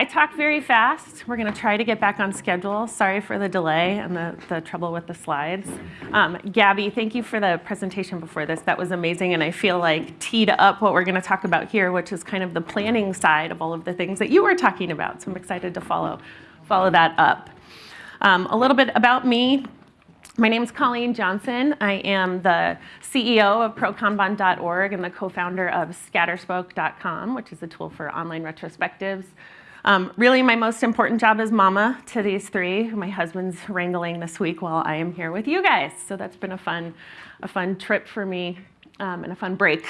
I talk very fast. We're going to try to get back on schedule. Sorry for the delay and the, the trouble with the slides. Um, Gabby, thank you for the presentation before this. That was amazing, and I feel like teed up what we're going to talk about here, which is kind of the planning side of all of the things that you were talking about. So I'm excited to follow, follow that up. Um, a little bit about me. My name is Colleen Johnson. I am the CEO of prokanban.org and the co-founder of scatterspoke.com, which is a tool for online retrospectives. Um, really, my most important job is mama to these three. My husband's wrangling this week while I am here with you guys. So that's been a fun, a fun trip for me um, and a fun break.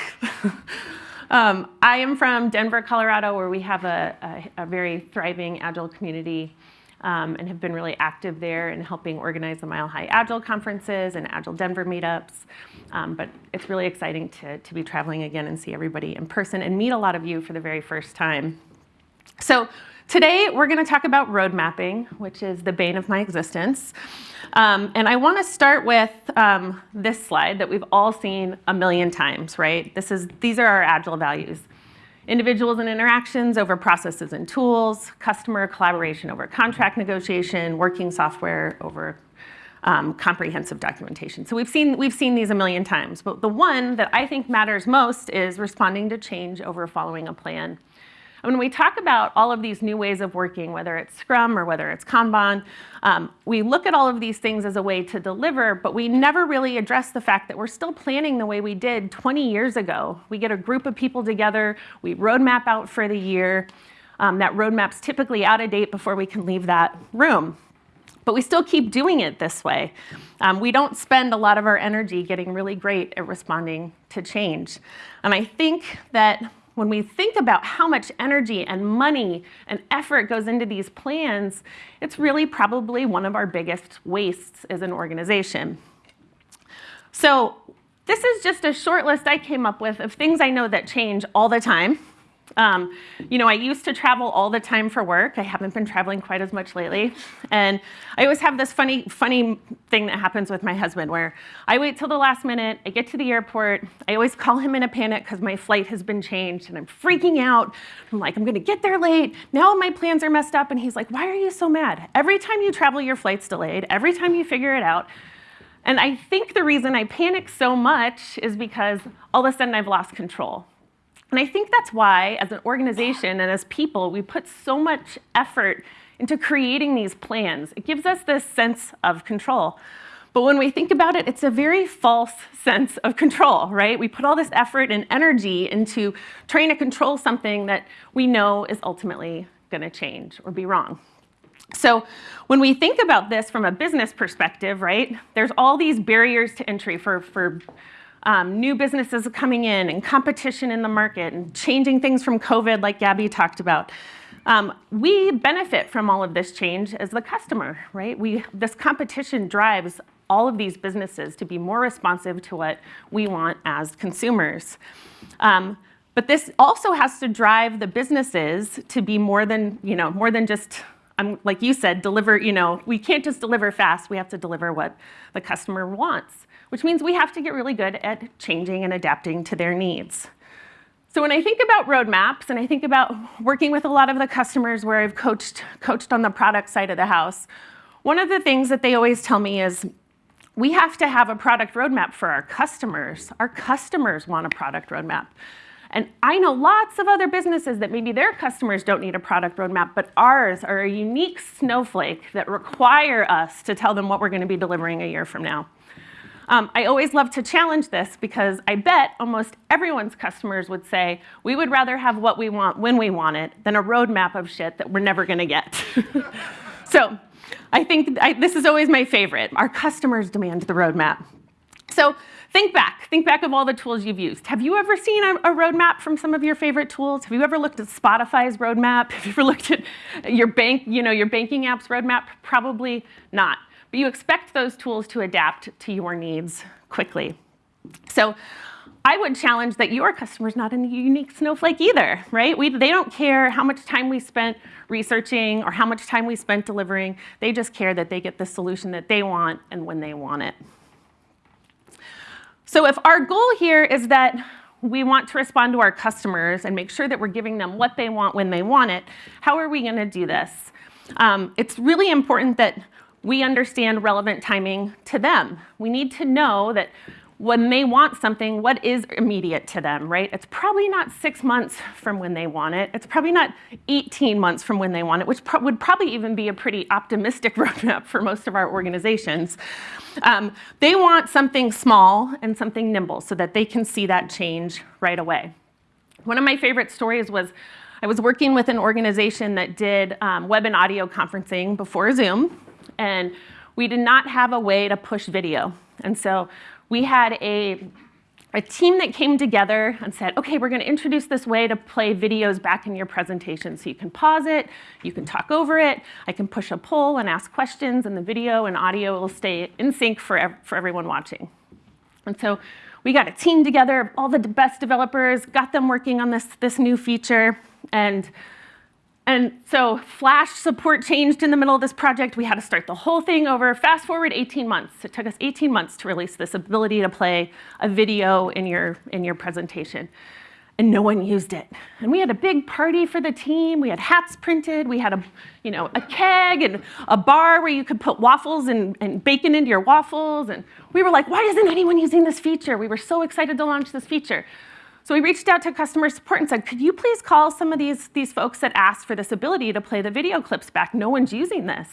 um, I am from Denver, Colorado, where we have a, a, a very thriving Agile community um, and have been really active there in helping organize the Mile High Agile conferences and Agile Denver meetups. Um, but it's really exciting to, to be traveling again and see everybody in person and meet a lot of you for the very first time. So today we're going to talk about road mapping, which is the bane of my existence. Um, and I want to start with um, this slide that we've all seen a million times, right? This is, these are our Agile values individuals and interactions over processes and tools, customer collaboration over contract negotiation, working software over um, comprehensive documentation. So we've seen, we've seen these a million times, but the one that I think matters most is responding to change over following a plan. When we talk about all of these new ways of working, whether it's Scrum or whether it's Kanban, um, we look at all of these things as a way to deliver, but we never really address the fact that we're still planning the way we did 20 years ago. We get a group of people together, we roadmap out for the year. Um, that roadmap's typically out of date before we can leave that room. But we still keep doing it this way. Um, we don't spend a lot of our energy getting really great at responding to change. And I think that when we think about how much energy and money and effort goes into these plans, it's really probably one of our biggest wastes as an organization. So this is just a short list I came up with of things I know that change all the time um, you know, I used to travel all the time for work. I haven't been traveling quite as much lately. And I always have this funny, funny thing that happens with my husband where I wait till the last minute, I get to the airport, I always call him in a panic because my flight has been changed and I'm freaking out. I'm like, I'm gonna get there late. Now my plans are messed up. And he's like, why are you so mad? Every time you travel, your flight's delayed. Every time you figure it out. And I think the reason I panic so much is because all of a sudden I've lost control. And I think that's why, as an organization and as people, we put so much effort into creating these plans. It gives us this sense of control. But when we think about it, it's a very false sense of control, right? We put all this effort and energy into trying to control something that we know is ultimately going to change or be wrong. So when we think about this from a business perspective, right, there's all these barriers to entry for, for um, new businesses coming in and competition in the market and changing things from COVID like Gabby talked about. Um, we benefit from all of this change as the customer, right? We, this competition drives all of these businesses to be more responsive to what we want as consumers. Um, but this also has to drive the businesses to be more than, you know, more than just, um, like you said, deliver, you know, we can't just deliver fast, we have to deliver what the customer wants which means we have to get really good at changing and adapting to their needs. So when I think about roadmaps and I think about working with a lot of the customers where I've coached, coached on the product side of the house, one of the things that they always tell me is we have to have a product roadmap for our customers. Our customers want a product roadmap. And I know lots of other businesses that maybe their customers don't need a product roadmap, but ours are a unique snowflake that require us to tell them what we're going to be delivering a year from now. Um, I always love to challenge this because I bet almost everyone's customers would say, we would rather have what we want when we want it than a roadmap of shit that we're never gonna get. so I think I, this is always my favorite. Our customers demand the roadmap. So think back, think back of all the tools you've used. Have you ever seen a, a, roadmap from some of your favorite tools? Have you ever looked at Spotify's roadmap? Have you ever looked at your bank, you know, your banking app's roadmap? Probably not but you expect those tools to adapt to your needs quickly. So I would challenge that your customer's not a unique snowflake either, right? We, they don't care how much time we spent researching or how much time we spent delivering. They just care that they get the solution that they want and when they want it. So if our goal here is that we want to respond to our customers and make sure that we're giving them what they want when they want it, how are we going to do this? Um, it's really important that we understand relevant timing to them. We need to know that when they want something, what is immediate to them, right? It's probably not six months from when they want it. It's probably not 18 months from when they want it, which pro would probably even be a pretty optimistic roadmap for most of our organizations. Um, they want something small and something nimble so that they can see that change right away. One of my favorite stories was I was working with an organization that did um, web and audio conferencing before Zoom, and we did not have a way to push video. And so we had a, a team that came together and said, okay, we're going to introduce this way to play videos back in your presentation. So you can pause it, you can talk over it, I can push a poll and ask questions, and the video and audio will stay in sync for, for everyone watching. And so we got a team together, of all the best developers, got them working on this, this new feature, and and so Flash support changed in the middle of this project. We had to start the whole thing over. Fast forward 18 months. It took us 18 months to release this ability to play a video in your, in your presentation. And no one used it. And we had a big party for the team. We had hats printed. We had a, you know, a keg and a bar where you could put waffles and, and bacon into your waffles. And we were like, why isn't anyone using this feature? We were so excited to launch this feature. So we reached out to customer support and said, could you please call some of these, these folks that asked for this ability to play the video clips back? No one's using this.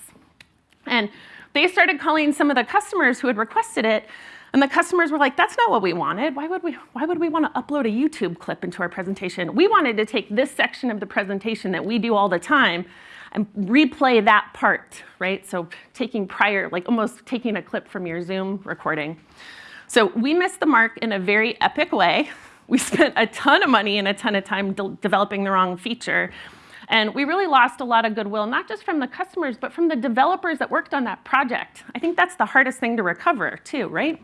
And they started calling some of the customers who had requested it, and the customers were like, that's not what we wanted. Why would we, why would we want to upload a YouTube clip into our presentation? We wanted to take this section of the presentation that we do all the time and replay that part, right? So taking prior, like almost taking a clip from your Zoom recording. So we missed the mark in a very epic way. We spent a ton of money and a ton of time de developing the wrong feature. And we really lost a lot of goodwill, not just from the customers, but from the developers that worked on that project. I think that's the hardest thing to recover too, right?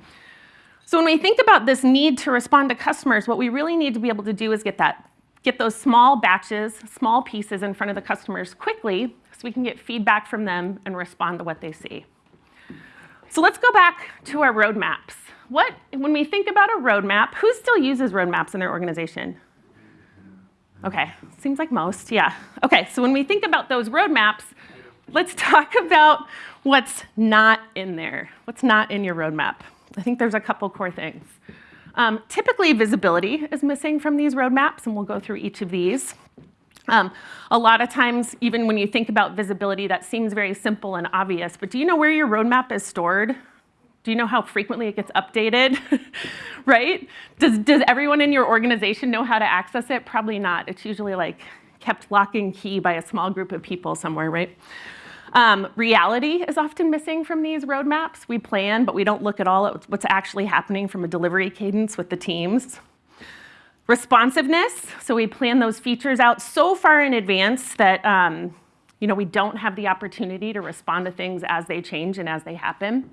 So when we think about this need to respond to customers, what we really need to be able to do is get that, get those small batches, small pieces in front of the customers quickly so we can get feedback from them and respond to what they see. So let's go back to our roadmaps what, when we think about a roadmap, who still uses roadmaps in their organization? Okay, seems like most, yeah. Okay, so when we think about those roadmaps, let's talk about what's not in there. What's not in your roadmap? I think there's a couple core things. Um, typically, visibility is missing from these roadmaps, and we'll go through each of these. Um, a lot of times, even when you think about visibility, that seems very simple and obvious, but do you know where your roadmap is stored? Do you know how frequently it gets updated, right? Does, does everyone in your organization know how to access it? Probably not. It's usually like kept lock and key by a small group of people somewhere, right? Um, reality is often missing from these roadmaps. We plan, but we don't look at all at what's actually happening from a delivery cadence with the teams. Responsiveness, so we plan those features out so far in advance that um, you know, we don't have the opportunity to respond to things as they change and as they happen.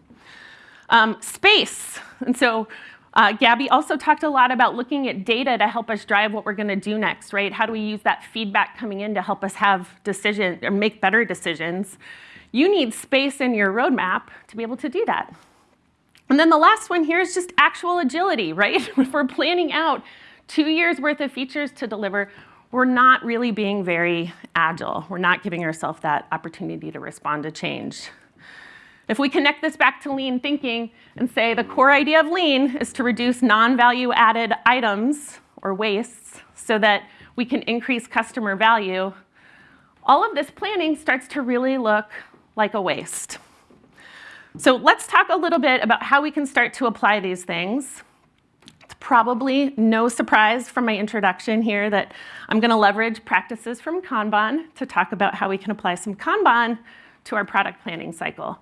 Um, space, and so uh, Gabby also talked a lot about looking at data to help us drive what we're going to do next, right? How do we use that feedback coming in to help us have decision or make better decisions? You need space in your roadmap to be able to do that. And then the last one here is just actual agility, right? if we're planning out two years worth of features to deliver, we're not really being very agile. We're not giving ourselves that opportunity to respond to change. If we connect this back to lean thinking and say the core idea of lean is to reduce non-value added items or wastes so that we can increase customer value, all of this planning starts to really look like a waste. So let's talk a little bit about how we can start to apply these things. It's probably no surprise from my introduction here that I'm going to leverage practices from Kanban to talk about how we can apply some Kanban to our product planning cycle.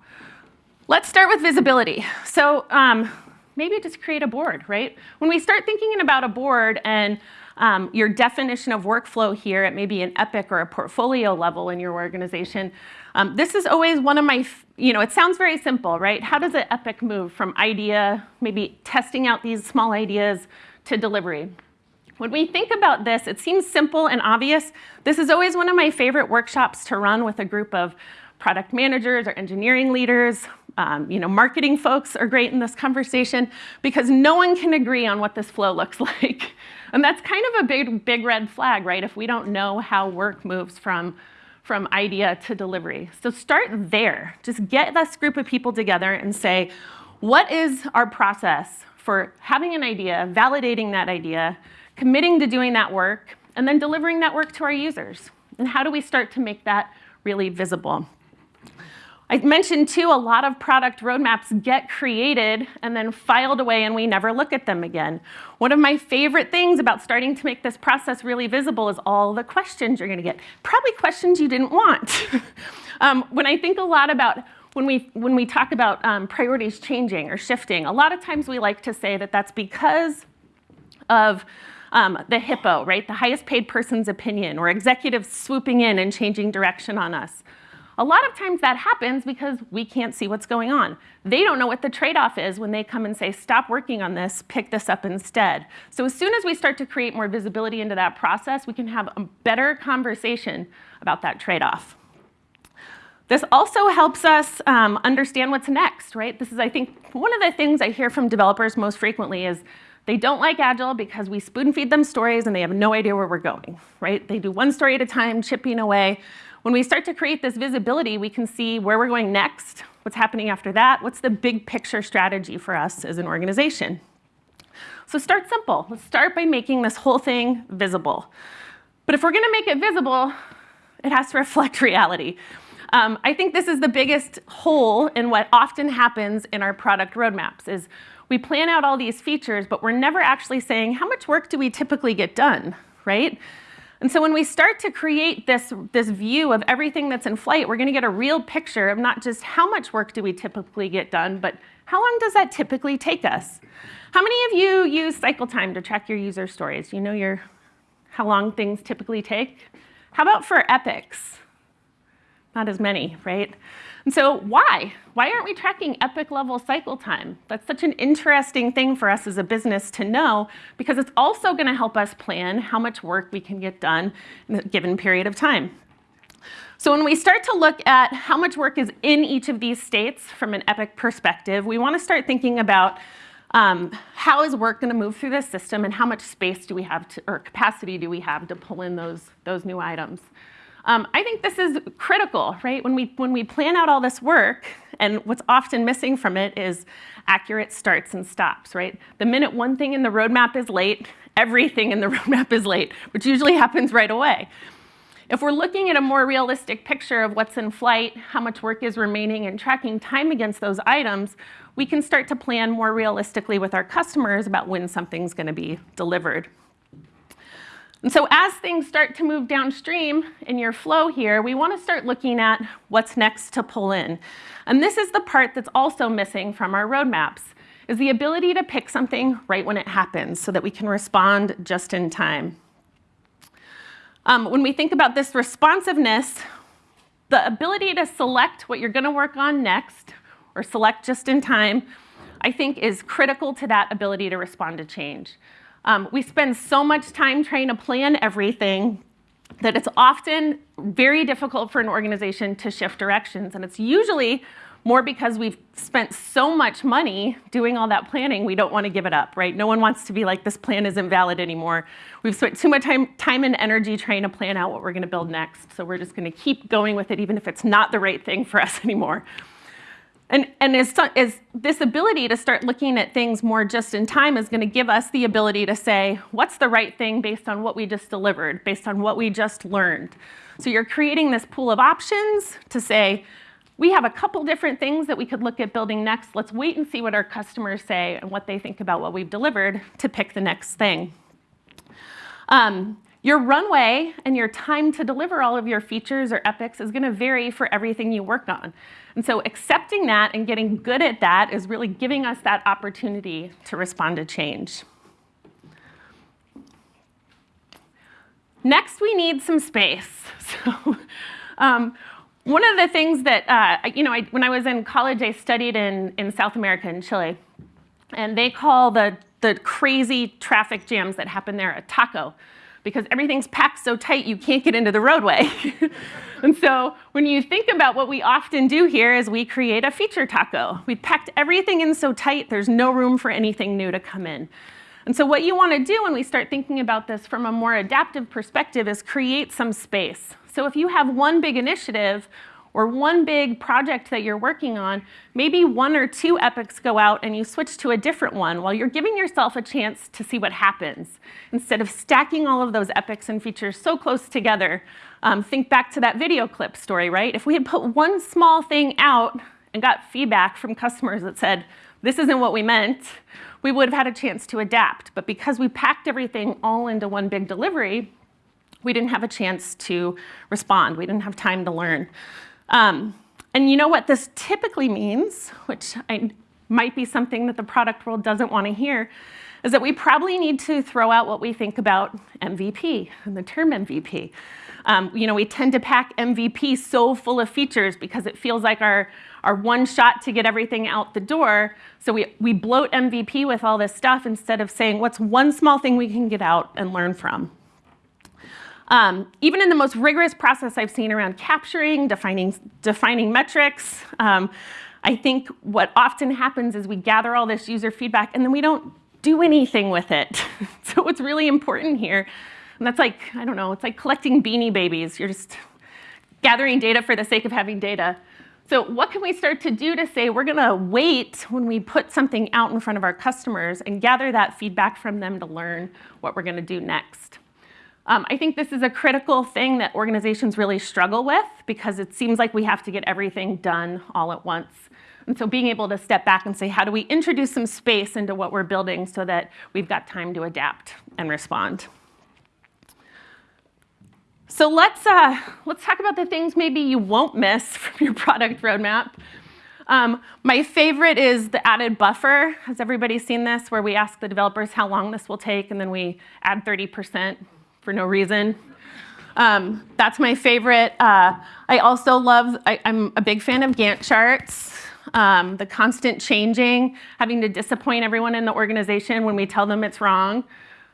Let's start with visibility. So um, maybe just create a board, right? When we start thinking about a board and um, your definition of workflow here at maybe an epic or a portfolio level in your organization, um, this is always one of my, you know, it sounds very simple, right? How does an epic move from idea, maybe testing out these small ideas, to delivery? When we think about this, it seems simple and obvious. This is always one of my favorite workshops to run with a group of product managers or engineering leaders um, you know, marketing folks are great in this conversation because no one can agree on what this flow looks like. And that's kind of a big, big red flag, right? If we don't know how work moves from, from idea to delivery. So start there. Just get this group of people together and say, what is our process for having an idea, validating that idea, committing to doing that work, and then delivering that work to our users? And how do we start to make that really visible? I mentioned too, a lot of product roadmaps get created and then filed away and we never look at them again. One of my favorite things about starting to make this process really visible is all the questions you're gonna get. Probably questions you didn't want. um, when I think a lot about when we, when we talk about um, priorities changing or shifting, a lot of times we like to say that that's because of um, the HIPPO, right? The highest paid person's opinion, or executives swooping in and changing direction on us. A lot of times that happens because we can't see what's going on. They don't know what the trade-off is when they come and say, stop working on this, pick this up instead. So as soon as we start to create more visibility into that process, we can have a better conversation about that trade-off. This also helps us um, understand what's next, right? This is, I think, one of the things I hear from developers most frequently is they don't like Agile because we spoon feed them stories and they have no idea where we're going, right? They do one story at a time, chipping away. When we start to create this visibility, we can see where we're going next, what's happening after that, what's the big picture strategy for us as an organization. So start simple. Let's start by making this whole thing visible. But if we're gonna make it visible, it has to reflect reality. Um, I think this is the biggest hole in what often happens in our product roadmaps is we plan out all these features, but we're never actually saying how much work do we typically get done, right? And so when we start to create this, this view of everything that's in flight, we're gonna get a real picture of not just how much work do we typically get done, but how long does that typically take us? How many of you use cycle time to track your user stories? You know your, how long things typically take? How about for epics? Not as many, right? And so why? Why aren't we tracking epic level cycle time? That's such an interesting thing for us as a business to know because it's also gonna help us plan how much work we can get done in a given period of time. So when we start to look at how much work is in each of these states from an epic perspective, we wanna start thinking about um, how is work gonna move through this system and how much space do we have to, or capacity do we have to pull in those, those new items. Um, I think this is critical, right? When we, when we plan out all this work, and what's often missing from it is accurate starts and stops, right? The minute one thing in the roadmap is late, everything in the roadmap is late, which usually happens right away. If we're looking at a more realistic picture of what's in flight, how much work is remaining, and tracking time against those items, we can start to plan more realistically with our customers about when something's gonna be delivered. And so as things start to move downstream in your flow here, we want to start looking at what's next to pull in. And this is the part that's also missing from our roadmaps, is the ability to pick something right when it happens so that we can respond just in time. Um, when we think about this responsiveness, the ability to select what you're going to work on next or select just in time, I think is critical to that ability to respond to change. Um, we spend so much time trying to plan everything that it's often very difficult for an organization to shift directions. And it's usually more because we've spent so much money doing all that planning, we don't want to give it up, right? No one wants to be like, this plan isn't valid anymore. We've spent too much time, time and energy trying to plan out what we're going to build next. So we're just going to keep going with it, even if it's not the right thing for us anymore. And, and as, as this ability to start looking at things more just in time is going to give us the ability to say, what's the right thing based on what we just delivered, based on what we just learned. So you're creating this pool of options to say, we have a couple different things that we could look at building next. Let's wait and see what our customers say and what they think about what we've delivered to pick the next thing. Um, your runway and your time to deliver all of your features or epics is going to vary for everything you work on. And so accepting that and getting good at that is really giving us that opportunity to respond to change. Next, we need some space. So, um, one of the things that, uh, you know, I, when I was in college, I studied in, in South America, in Chile. And they call the, the crazy traffic jams that happen there a taco. Because everything's packed so tight you can't get into the roadway. and so when you think about what we often do here is we create a feature taco. We've packed everything in so tight there's no room for anything new to come in. And so what you want to do when we start thinking about this from a more adaptive perspective is create some space. So if you have one big initiative or one big project that you're working on, maybe one or two epics go out and you switch to a different one while you're giving yourself a chance to see what happens. Instead of stacking all of those epics and features so close together, um, think back to that video clip story, right? If we had put one small thing out and got feedback from customers that said, this isn't what we meant, we would have had a chance to adapt. But because we packed everything all into one big delivery, we didn't have a chance to respond. We didn't have time to learn. Um, and you know what this typically means, which I, might be something that the product world doesn't want to hear, is that we probably need to throw out what we think about MVP and the term MVP. Um, you know, we tend to pack MVP so full of features because it feels like our, our one shot to get everything out the door. So we, we bloat MVP with all this stuff instead of saying what's one small thing we can get out and learn from. Um, even in the most rigorous process I've seen around capturing, defining, defining metrics, um, I think what often happens is we gather all this user feedback and then we don't do anything with it. so what's really important here, and that's like, I don't know, it's like collecting beanie babies. You're just gathering data for the sake of having data. So what can we start to do to say we're gonna wait when we put something out in front of our customers and gather that feedback from them to learn what we're gonna do next? Um, I think this is a critical thing that organizations really struggle with because it seems like we have to get everything done all at once. And so being able to step back and say, how do we introduce some space into what we're building so that we've got time to adapt and respond? So let's, uh, let's talk about the things maybe you won't miss from your product roadmap. Um, my favorite is the added buffer. Has everybody seen this, where we ask the developers how long this will take, and then we add 30% for no reason. Um, that's my favorite. Uh, I also love, I, am a big fan of Gantt charts. Um, the constant changing, having to disappoint everyone in the organization when we tell them it's wrong.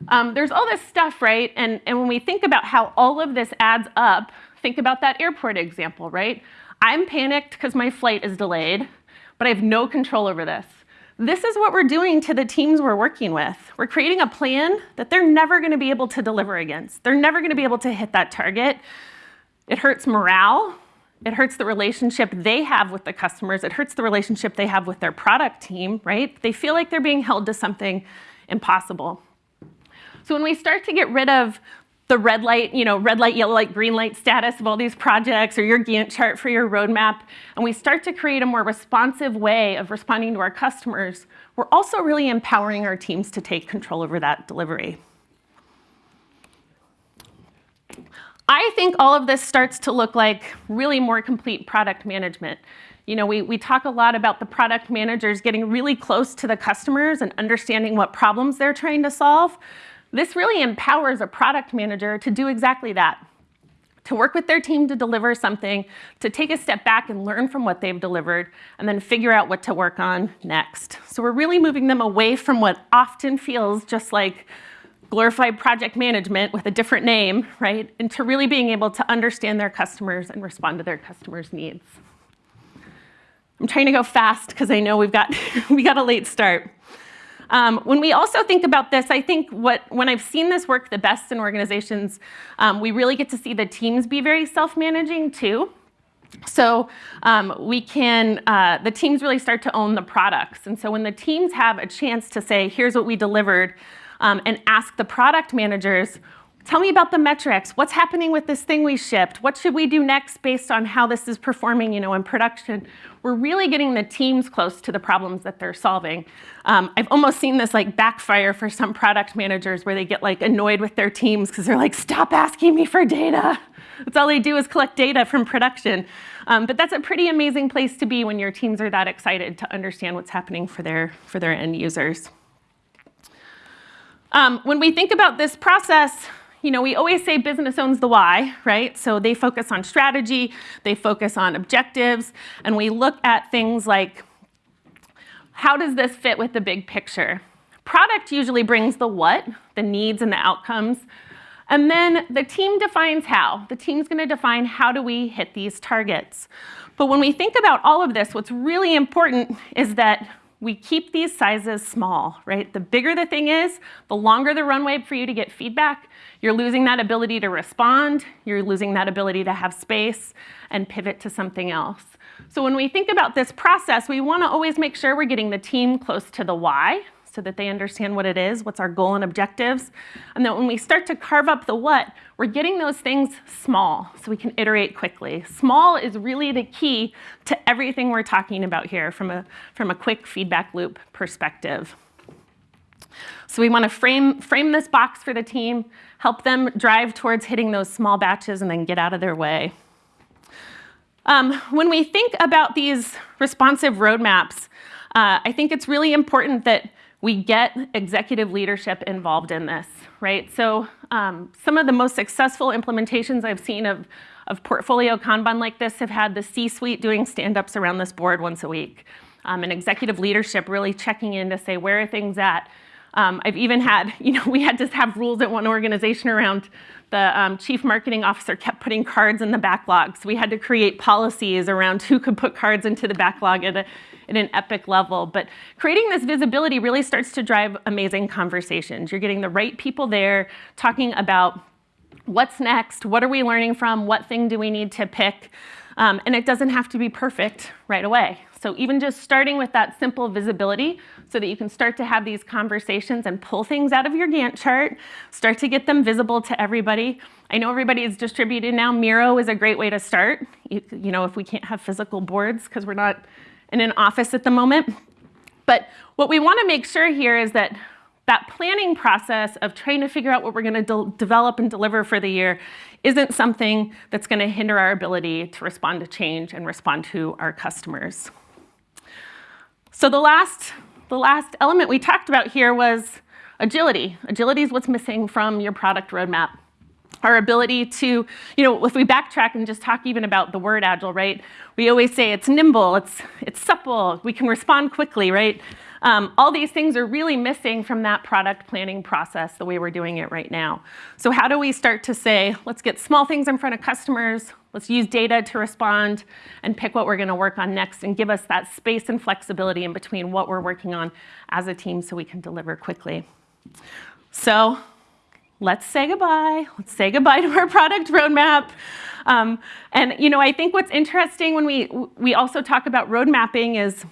Um, there's all this stuff, right? And, and when we think about how all of this adds up, think about that airport example, right? I'm panicked because my flight is delayed, but I have no control over this. This is what we're doing to the teams we're working with. We're creating a plan that they're never gonna be able to deliver against. They're never gonna be able to hit that target. It hurts morale. It hurts the relationship they have with the customers. It hurts the relationship they have with their product team, right? They feel like they're being held to something impossible. So when we start to get rid of the red light, you know, red light, yellow light, green light status of all these projects or your Gantt chart for your roadmap, and we start to create a more responsive way of responding to our customers, we're also really empowering our teams to take control over that delivery. I think all of this starts to look like really more complete product management. You know, we, we talk a lot about the product managers getting really close to the customers and understanding what problems they're trying to solve. This really empowers a product manager to do exactly that, to work with their team to deliver something, to take a step back and learn from what they've delivered, and then figure out what to work on next. So we're really moving them away from what often feels just like glorified project management with a different name, right, into really being able to understand their customers and respond to their customers' needs. I'm trying to go fast because I know we've got, we got a late start. Um, when we also think about this, I think what, when I've seen this work the best in organizations, um, we really get to see the teams be very self-managing too. So um, we can, uh, the teams really start to own the products. And so when the teams have a chance to say, here's what we delivered, um, and ask the product managers, Tell me about the metrics. What's happening with this thing we shipped? What should we do next based on how this is performing you know, in production? We're really getting the teams close to the problems that they're solving. Um, I've almost seen this like backfire for some product managers where they get like annoyed with their teams because they're like, stop asking me for data. That's all they do is collect data from production. Um, but that's a pretty amazing place to be when your teams are that excited to understand what's happening for their, for their end users. Um, when we think about this process, you know, we always say business owns the why, right? So they focus on strategy, they focus on objectives, and we look at things like how does this fit with the big picture? Product usually brings the what, the needs and the outcomes. And then the team defines how. The team's gonna define how do we hit these targets. But when we think about all of this, what's really important is that we keep these sizes small, right? The bigger the thing is, the longer the runway for you to get feedback, you're losing that ability to respond, you're losing that ability to have space and pivot to something else. So when we think about this process, we wanna always make sure we're getting the team close to the why, so that they understand what it is, what's our goal and objectives. And then when we start to carve up the what, we're getting those things small so we can iterate quickly. Small is really the key to everything we're talking about here from a, from a quick feedback loop perspective. So we want to frame, frame this box for the team, help them drive towards hitting those small batches and then get out of their way. Um, when we think about these responsive roadmaps, uh, I think it's really important that we get executive leadership involved in this, right? So um, some of the most successful implementations I've seen of, of portfolio Kanban like this have had the C-suite doing stand-ups around this board once a week. Um, and executive leadership really checking in to say, where are things at? Um, I've even had, you know, we had to have rules at one organization around the um, chief marketing officer kept putting cards in the backlog. So we had to create policies around who could put cards into the backlog at, a, at an epic level. But creating this visibility really starts to drive amazing conversations. You're getting the right people there talking about what's next, what are we learning from, what thing do we need to pick, um, and it doesn't have to be perfect right away. So even just starting with that simple visibility so that you can start to have these conversations and pull things out of your Gantt chart, start to get them visible to everybody. I know everybody is distributed now. Miro is a great way to start. You, you know, if we can't have physical boards because we're not in an office at the moment. But what we want to make sure here is that that planning process of trying to figure out what we're going to de develop and deliver for the year isn't something that's going to hinder our ability to respond to change and respond to our customers. So the last, the last element we talked about here was agility. Agility is what's missing from your product roadmap. Our ability to, you know, if we backtrack and just talk even about the word agile, right? We always say it's nimble, it's, it's supple, we can respond quickly, right? Um, all these things are really missing from that product planning process the way we're doing it right now. So how do we start to say, let's get small things in front of customers, let's use data to respond and pick what we're gonna work on next and give us that space and flexibility in between what we're working on as a team so we can deliver quickly. So let's say goodbye. Let's say goodbye to our product roadmap. Um, and you know, I think what's interesting when we we also talk about road mapping is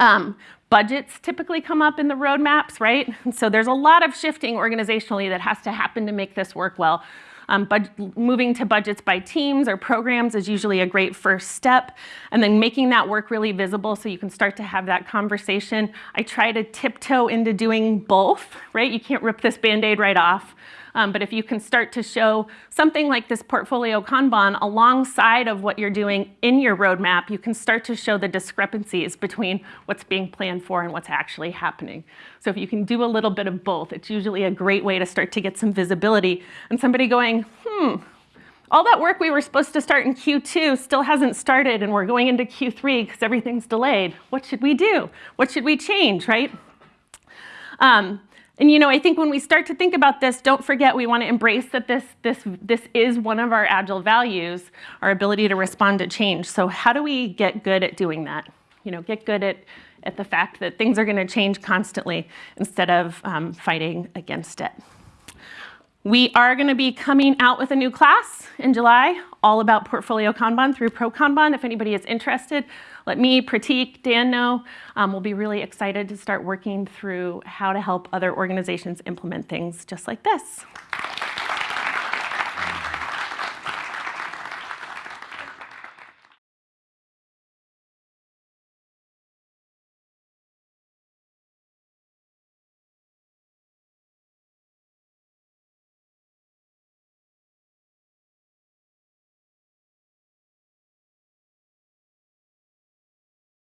um, Budgets typically come up in the roadmaps, right? And so there's a lot of shifting organizationally that has to happen to make this work well. Um, moving to budgets by teams or programs is usually a great first step. And then making that work really visible so you can start to have that conversation. I try to tiptoe into doing both, right? You can't rip this Band-Aid right off. Um, but if you can start to show something like this portfolio Kanban alongside of what you're doing in your roadmap, you can start to show the discrepancies between what's being planned for and what's actually happening. So if you can do a little bit of both, it's usually a great way to start to get some visibility and somebody going, hmm, all that work we were supposed to start in Q2 still hasn't started and we're going into Q3 because everything's delayed. What should we do? What should we change, right? Um, and you know, I think when we start to think about this, don't forget we want to embrace that this, this, this is one of our agile values, our ability to respond to change. So how do we get good at doing that? You know, get good at, at the fact that things are going to change constantly instead of um, fighting against it. We are going to be coming out with a new class in July, all about portfolio Kanban through Pro Kanban. If anybody is interested, let me, Prateek, Dan know. Um, we'll be really excited to start working through how to help other organizations implement things just like this.